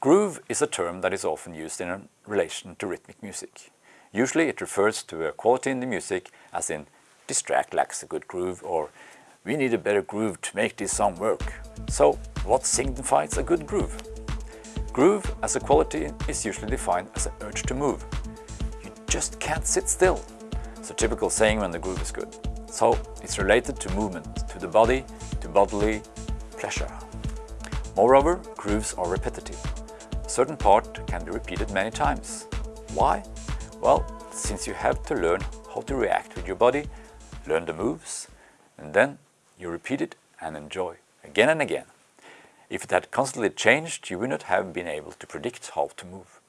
Groove is a term that is often used in relation to rhythmic music. Usually it refers to a quality in the music as in this track lacks a good groove or we need a better groove to make this song work. So what signifies a good groove? Groove as a quality is usually defined as an urge to move. You just can't sit still. It's a typical saying when the groove is good. So it's related to movement, to the body, to bodily pleasure. Moreover, grooves are repetitive. A certain part can be repeated many times. Why? Well, since you have to learn how to react with your body, learn the moves, and then you repeat it and enjoy again and again. If it had constantly changed, you would not have been able to predict how to move.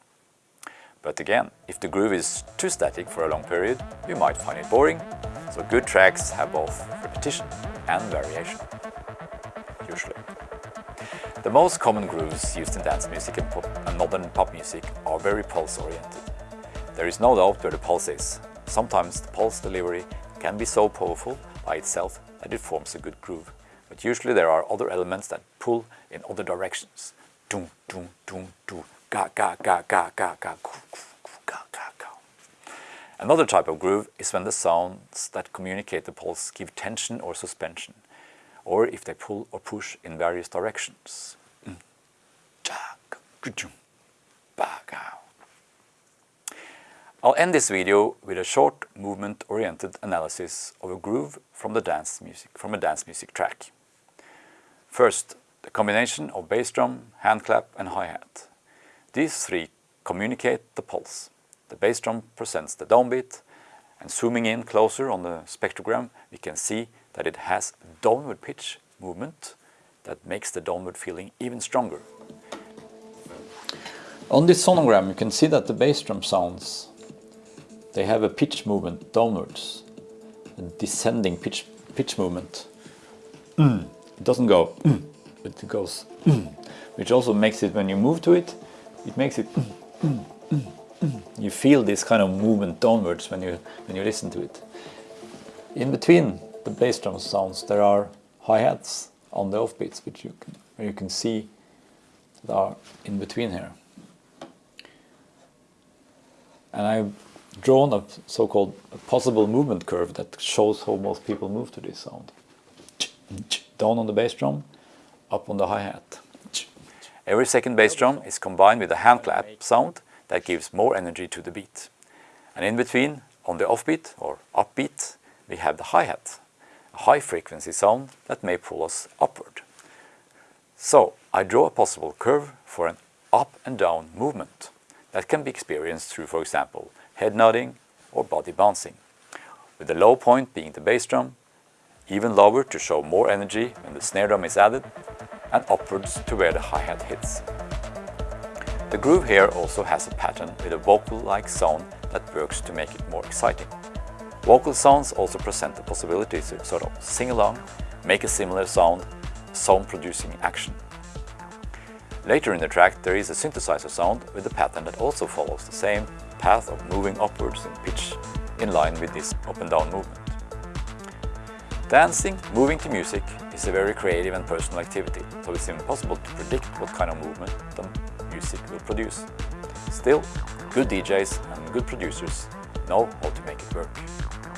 But again, if the groove is too static for a long period, you might find it boring, so good tracks have both repetition and variation, usually. The most common grooves used in dance music and, pop, and modern pop music are very pulse-oriented. There is no doubt where the pulse is. Sometimes the pulse delivery can be so powerful by itself that it forms a good groove. But usually there are other elements that pull in other directions. Doom, doom, doom, doom, ga, ga, ga, ga, ga, ga. Another type of groove is when the sounds that communicate the pulse give tension or suspension, or if they pull or push in various directions. Mm. I'll end this video with a short movement-oriented analysis of a groove from the dance music, from a dance music track. First, the combination of bass drum, hand clap and hi-hat. These three communicate the pulse. The bass drum presents the downbeat and zooming in closer on the spectrogram we can see that it has downward pitch movement that makes the downward feeling even stronger. On this sonogram you can see that the bass drum sounds they have a pitch movement downwards, a descending pitch, pitch movement. Mm. It doesn't go, mm, it goes, mm, which also makes it, when you move to it, it makes it, you feel this kind of movement downwards when you, when you listen to it. In between the bass drum sounds, there are hi-hats on the offbeats, which you can, you can see that are in between here. And I've drawn a so-called possible movement curve that shows how most people move to this sound. Down on the bass drum, up on the hi-hat. Every second bass drum is combined with a hand clap sound that gives more energy to the beat. And in between, on the offbeat or upbeat, we have the hi-hat, high frequency sound that may pull us upward. So I draw a possible curve for an up and down movement that can be experienced through, for example, head nodding or body bouncing, with the low point being the bass drum, even lower to show more energy when the snare drum is added, and upwards to where the hi-hat hits. The groove here also has a pattern with a vocal-like sound that works to make it more exciting. Vocal sounds also present the possibility to sort of sing along, make a similar sound, sound-producing action. Later in the track there is a synthesizer sound with a pattern that also follows the same path of moving upwards in pitch in line with this up and down movement. Dancing, moving to music, is a very creative and personal activity, so it's impossible to predict what kind of movement the music will produce. Still, good DJs and good producers know how to make it work.